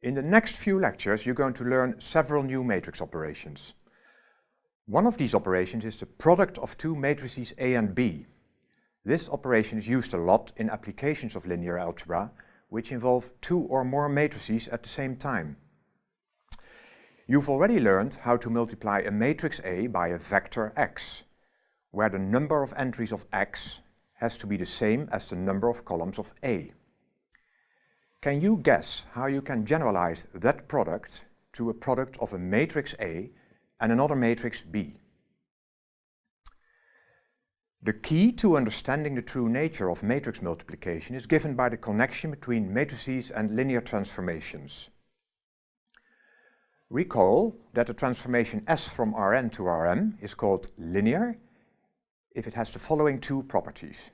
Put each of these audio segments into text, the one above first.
In the next few lectures you're going to learn several new matrix operations. One of these operations is the product of two matrices A and B. This operation is used a lot in applications of linear algebra which involve two or more matrices at the same time. You've already learned how to multiply a matrix A by a vector x, where the number of entries of x has to be the same as the number of columns of A. Can you guess how you can generalize that product to a product of a matrix A and another matrix B? The key to understanding the true nature of matrix multiplication is given by the connection between matrices and linear transformations. Recall that the transformation S from Rn to Rm is called linear if it has the following two properties.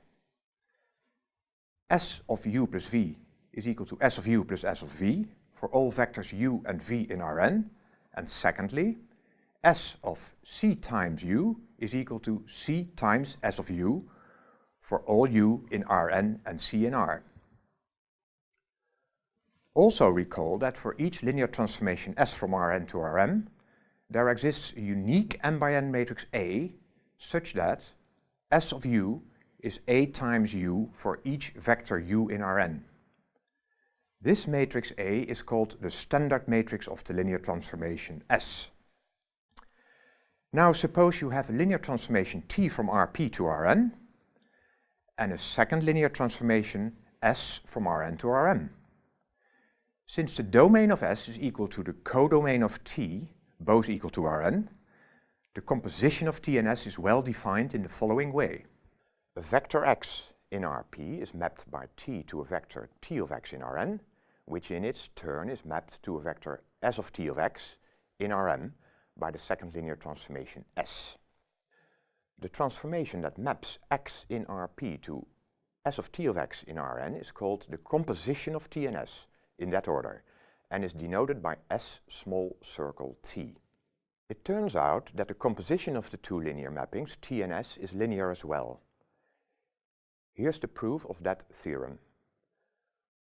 S of u plus v is equal to S of u plus S of v for all vectors u and v in Rn. And secondly, S of c times u is equal to c times S of u for all u in Rn and c in R. Also recall that for each linear transformation S from Rn to Rm, there exists a unique n by n matrix A such that S of u is A times u for each vector u in Rn. This matrix A is called the standard matrix of the linear transformation S. Now suppose you have a linear transformation T from Rp to Rn and a second linear transformation S from Rn to Rm. Since the domain of S is equal to the codomain of T, both equal to Rn, the composition of T and S is well defined in the following way. A vector x in Rp is mapped by T to a vector T of x in Rn which in its turn is mapped to a vector S of t of x in Rm by the second linear transformation S. The transformation that maps x in Rp to S of t of x in Rn is called the composition of T and S in that order and is denoted by S small circle t. It turns out that the composition of the two linear mappings T and S is linear as well. Here's the proof of that theorem.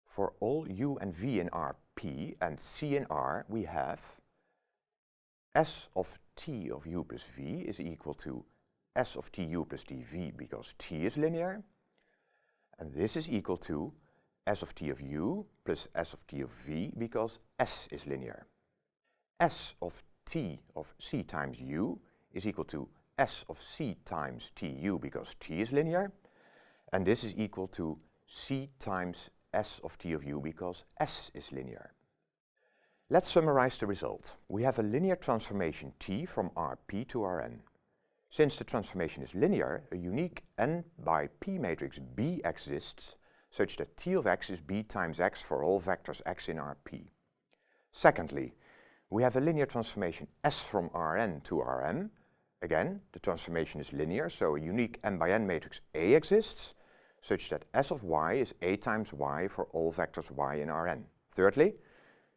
For all u and v in Rp and c in R, we have S of t of u plus v is equal to S of tu plus dv because t is linear. And this is equal to S of t of u plus S of t of v because S is linear. S of t of c times u is equal to S of c times tu because t is linear. And this is equal to c times s of t of u because s is linear. Let's summarize the result. We have a linear transformation t from Rp to Rn. Since the transformation is linear, a unique n by p matrix B exists such that t of x is b times x for all vectors x in Rp. Secondly, we have a linear transformation S from Rn to Rm. Again, the transformation is linear, so a unique n by n matrix A exists such that S of y is A times y for all vectors y in Rn. Thirdly,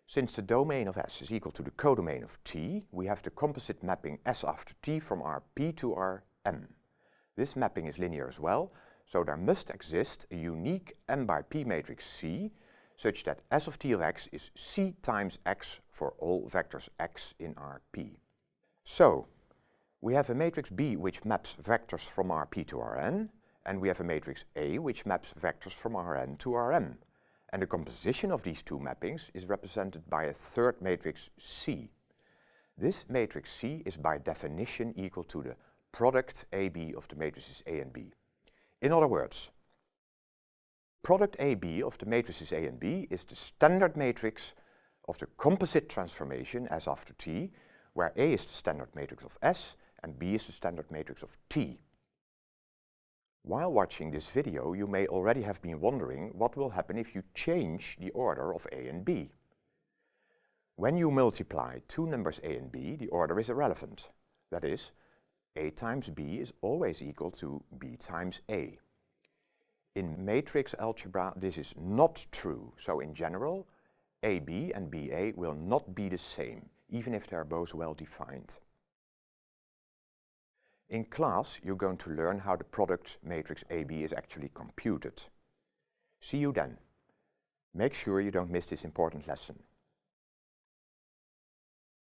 since the domain of S is equal to the codomain of T, we have the composite mapping S after T from Rp to Rm. This mapping is linear as well, so there must exist a unique m by p matrix C such that S of T of x is C times x for all vectors x in Rp. So, we have a matrix B which maps vectors from Rp to Rn, and we have a matrix A which maps vectors from Rn to Rm. And the composition of these two mappings is represented by a third matrix C. This matrix C is by definition equal to the product AB of the matrices A and B. In other words, product AB of the matrices A and B is the standard matrix of the composite transformation S after T, where A is the standard matrix of S and B is the standard matrix of T. While watching this video, you may already have been wondering what will happen if you change the order of A and B. When you multiply two numbers A and B, the order is irrelevant. That is, A times B is always equal to B times A. In matrix algebra, this is not true. So in general, AB and BA will not be the same, even if they are both well defined. In class, you're going to learn how the product matrix AB is actually computed. See you then. Make sure you don't miss this important lesson.